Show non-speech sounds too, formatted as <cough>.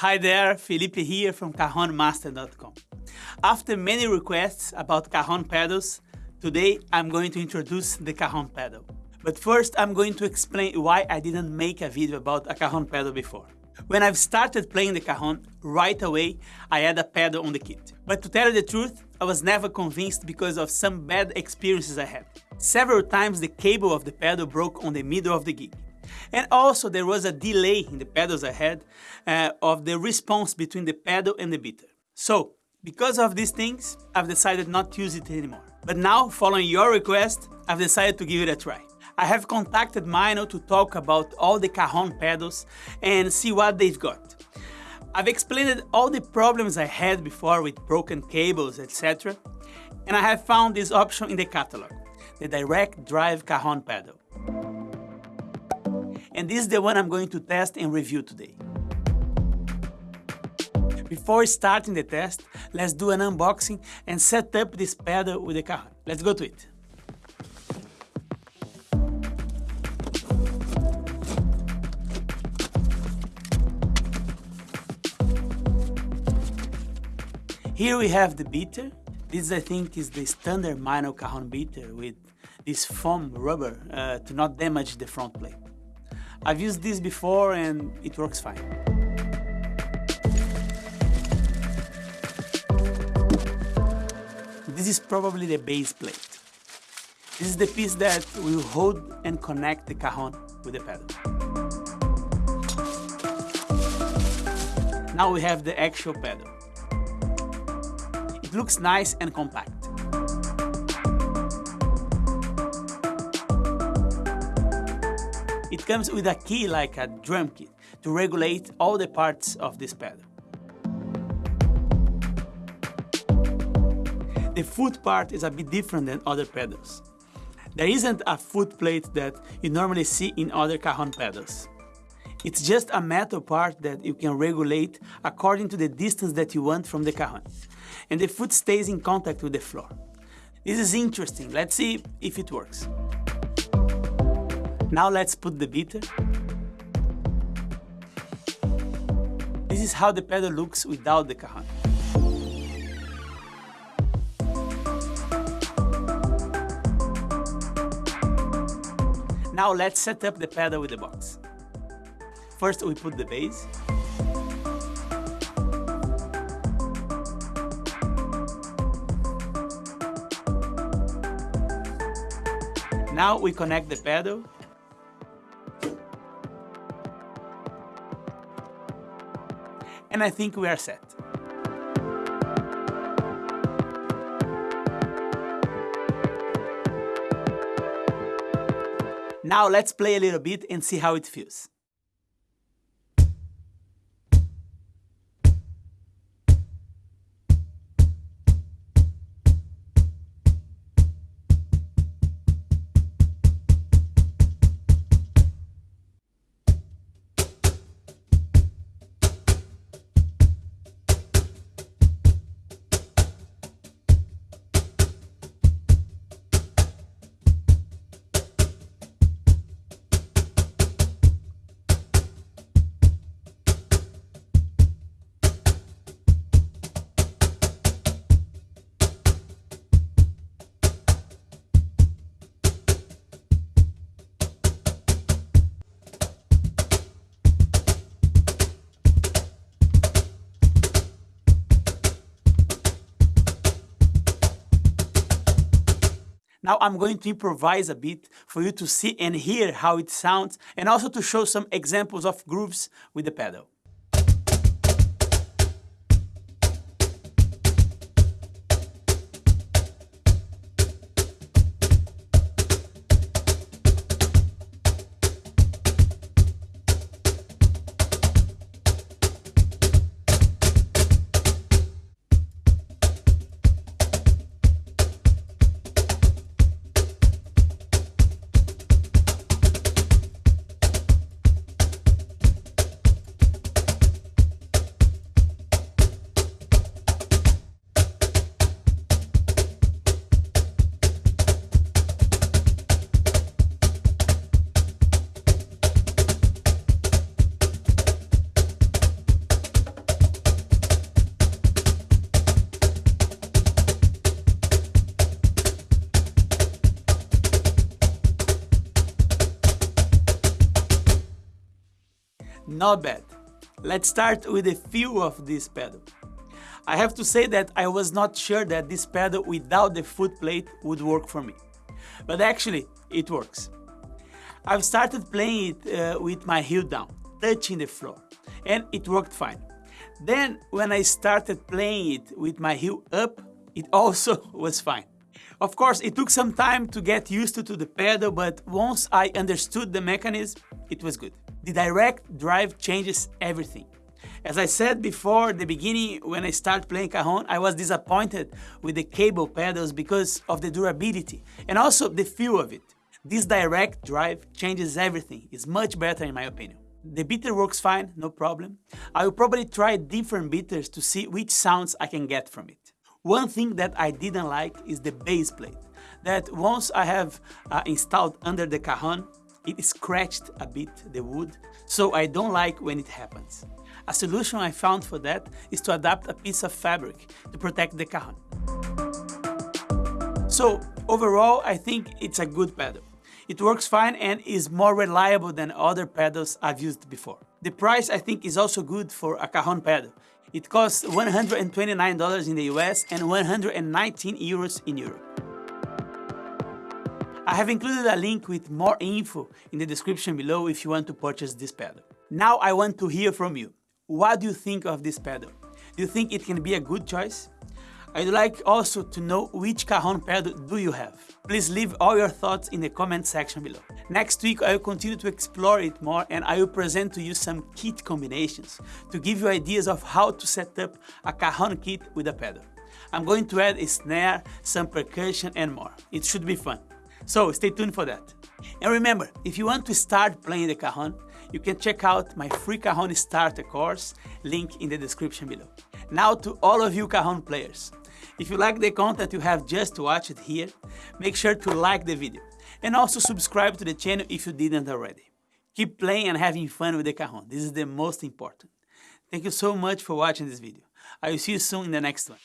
Hi there, Felipe here from CajonMaster.com. After many requests about Cajon pedals, today I'm going to introduce the Cajon pedal. But first I'm going to explain why I didn't make a video about a Cajon pedal before. When I've started playing the Cajon, right away I had a pedal on the kit. But to tell you the truth, I was never convinced because of some bad experiences I had. Several times the cable of the pedal broke on the middle of the gig. And also there was a delay in the pedals ahead uh, of the response between the pedal and the beater. So, because of these things, I've decided not to use it anymore. But now, following your request, I've decided to give it a try. I have contacted Meinl to talk about all the Cajon pedals and see what they've got. I've explained all the problems I had before with broken cables, etc. And I have found this option in the catalog, the Direct Drive Cajon pedal and this is the one I'm going to test and review today. Before starting the test, let's do an unboxing and set up this pedal with the Cajon. Let's go to it. Here we have the beater. This I think is the standard Meinl Cajon beater with this foam rubber uh, to not damage the front plate. I've used this before and it works fine. This is probably the base plate. This is the piece that will hold and connect the cajon with the pedal. Now we have the actual pedal. It looks nice and compact. It comes with a key like a drum kit to regulate all the parts of this pedal. The foot part is a bit different than other pedals. There isn't a foot plate that you normally see in other cajon pedals. It's just a metal part that you can regulate according to the distance that you want from the cajon. And the foot stays in contact with the floor. This is interesting. Let's see if it works. Now let's put the beater. This is how the pedal looks without the cajon. Now let's set up the pedal with the box. First we put the base. Now we connect the pedal and I think we are set. Now let's play a little bit and see how it feels. Now I'm going to improvise a bit for you to see and hear how it sounds and also to show some examples of grooves with the pedal. Not bad. Let's start with a feel of this pedal. I have to say that I was not sure that this pedal without the foot plate would work for me. But actually, it works. I've started playing it uh, with my heel down, touching the floor, and it worked fine. Then, when I started playing it with my heel up, it <laughs> also was fine. Of course, it took some time to get used to, to the pedal, but once I understood the mechanism, it was good. The direct drive changes everything. As I said before the beginning, when I started playing Cajon, I was disappointed with the cable pedals because of the durability and also the feel of it. This direct drive changes everything. It's much better in my opinion. The beater works fine, no problem. I will probably try different beaters to see which sounds I can get from it. One thing that I didn't like is the base plate, that once I have uh, installed under the Cajon, it scratched a bit the wood, so I don't like when it happens. A solution I found for that is to adapt a piece of fabric to protect the cajon. So overall, I think it's a good pedal. It works fine and is more reliable than other pedals I've used before. The price I think is also good for a cajon pedal. It costs $129 in the US and 119 euros in Europe. I have included a link with more info in the description below if you want to purchase this pedal. Now I want to hear from you. What do you think of this pedal? Do you think it can be a good choice? I'd like also to know which Cajon pedal do you have. Please leave all your thoughts in the comment section below. Next week I will continue to explore it more and I will present to you some kit combinations to give you ideas of how to set up a Cajon kit with a pedal. I'm going to add a snare, some percussion and more. It should be fun. So stay tuned for that. And remember, if you want to start playing the cajon, you can check out my free cajon starter course, link in the description below. Now to all of you cajon players, if you like the content you have just watched here, make sure to like the video and also subscribe to the channel if you didn't already. Keep playing and having fun with the cajon. This is the most important. Thank you so much for watching this video. I will see you soon in the next one.